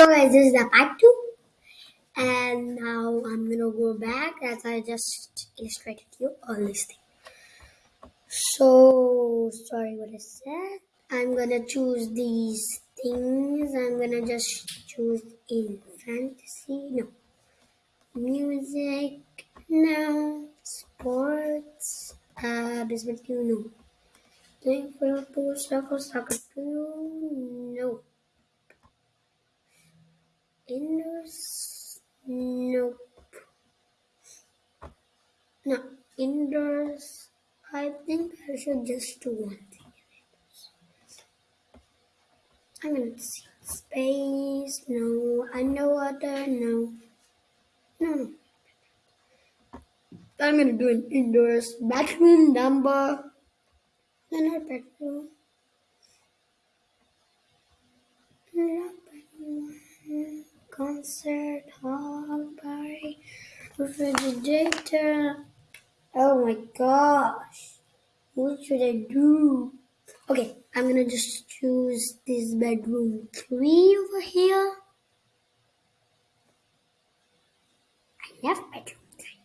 So guys, this is the part two, and now I'm gonna go back as I just illustrated you all this thing. So sorry what I said. I'm gonna choose these things. I'm gonna just choose in fantasy. No, music. No, sports. Uh, baseball. No. Playing football, soccer, soccer. No. Indoors? Indoors nope. No, indoors. I think I should just do one thing. I'm gonna see space. No, underwater. No, no, no. I'm gonna do an indoors bathroom number. No, not bedroom. Not bedroom concert hall party refrigerator. Oh my gosh. What should I do? Okay, I'm gonna just choose this bedroom three over here. I love bedroom three.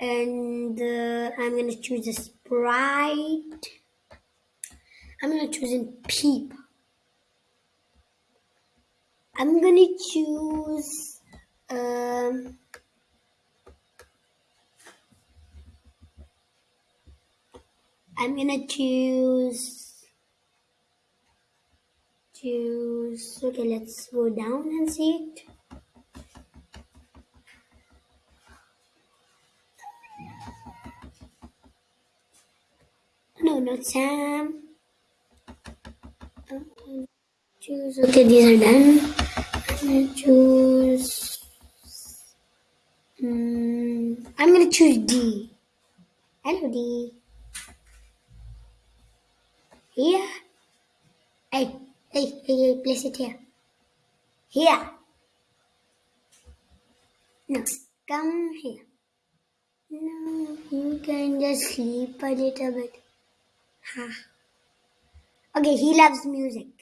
And uh, I'm gonna choose a sprite. I'm gonna choose in peep. I'm gonna choose um, I'm gonna choose choose okay let's go down and see it. No not Sam. Choose okay these are done choose hmm, I'm gonna choose D. Hello D. Here. Hey hey hey hey place it here. Here. No come here. No you can just sleep a little bit. Ha. Okay he loves music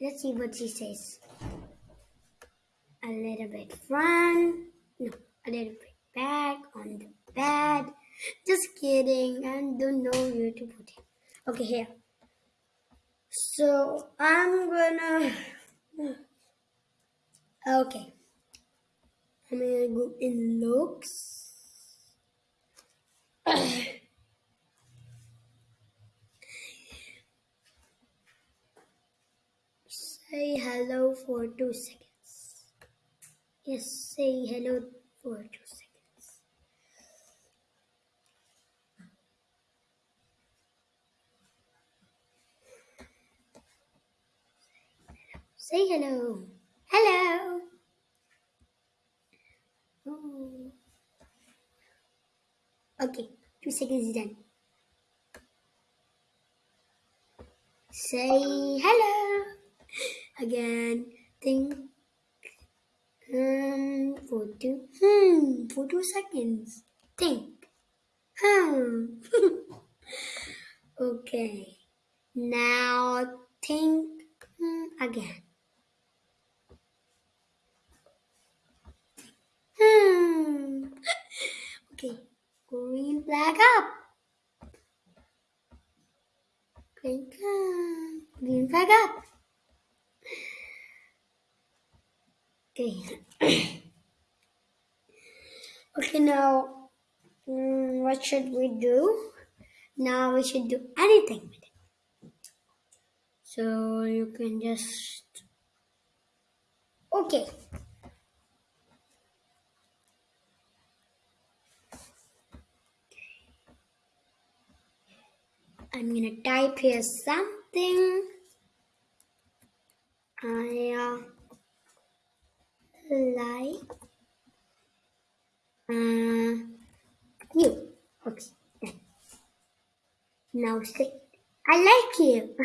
Let's see what she says. A little bit front. No, a little bit back on the bed. Just kidding. I don't know where to put it. Okay, here. So I'm gonna. Okay. I'm gonna go in looks. Say hello for two seconds. Yes, say hello for two seconds. Say hello. Hello. Oh. Okay, two seconds is done. Say hello again. Think um for two hmm for two seconds. Think. Hmm. okay. Now think hmm, again. Hmm. Okay. Green flag up. Green, green flag up. Okay. okay, now, mm, what should we do? Now we should do anything with it. So you can just. Okay. I'm gonna type here something. I uh, like uh, you. Okay. Done. Now say I like you.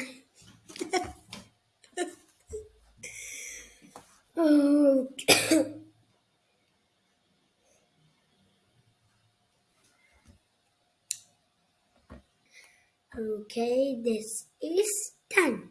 okay. okay, this is done.